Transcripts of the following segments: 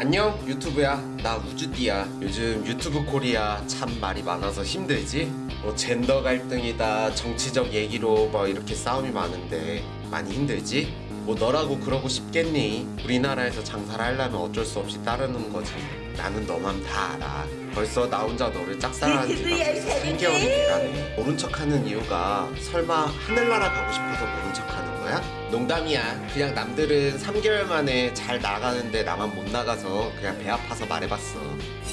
안녕 유튜브야 나 우주띠야 요즘 유튜브 코리아 참 말이 많아서 힘들지? 뭐 젠더 갈등이다 정치적 얘기로 뭐 이렇게 싸움이 많은데 많이 힘들지? 뭐 너라고 그러고 싶겠니? 우리나라에서 장사를 하려면 어쩔 수 없이 따르는 거지 나는 너만 다 알아 벌써 나 혼자 너를 짝사랑한 지가 유튜브야, 벌써 사랑해. 3개월이 돼가네 모른 척하는 이유가 설마 하늘나라 가고 싶어서 모른 척하는 거야? 농담이야 그냥 남들은 3개월 만에 잘 나가는데 나만 못 나가서 그냥 배 아파서 말해봤어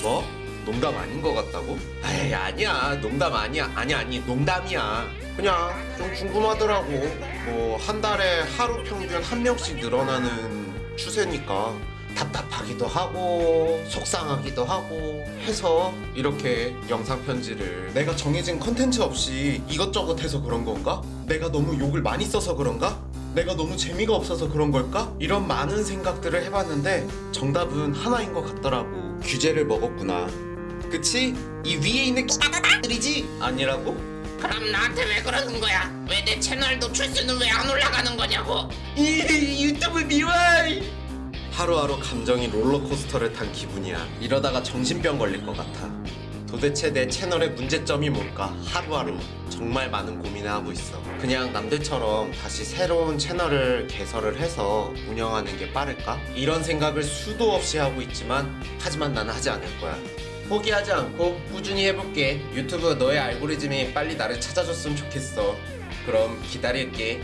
뭐? 농담 아닌 것 같다고? 에이 아니야 농담 아니야 아니 아니 농담이야 그냥 좀 궁금하더라고 뭐 한 달에 하루 평균 한 명씩 늘어나는 추세니까 답답하기도 하고 속상하기도 하고 해서 이렇게 영상 편지를 내가 정해진 컨텐츠 없이 이것저것 해서 그런 건가? 내가 너무 욕을 많이 써서 그런가? 내가 너무 재미가 없어서 그런 걸까? 이런 많은 생각들을 해봤는데 정답은 하나인 것 같더라고 규제를 먹었구나 그치? 이 위에 있는 끼들이지 아니라고? 그럼 나한테 왜 그러는 거야? 왜 내 채널 노출수는 왜 안 올라가는 거냐고? 이 유튜브 미워 하루하루 감정이 롤러코스터를 탄 기분이야 이러다가 정신병 걸릴 것 같아 도대체 내 채널의 문제점이 뭘까 하루하루 정말 많은 고민을 하고 있어 그냥 남들처럼 다시 새로운 채널을 개설을 해서 운영하는 게 빠를까? 이런 생각을 수도 없이 하고 있지만 하지만 나는 하지 않을 거야 포기하지 않고 꾸준히 해볼게. 유튜브 너의 알고리즘이 빨리 나를 찾아줬으면 좋겠어. 그럼 기다릴게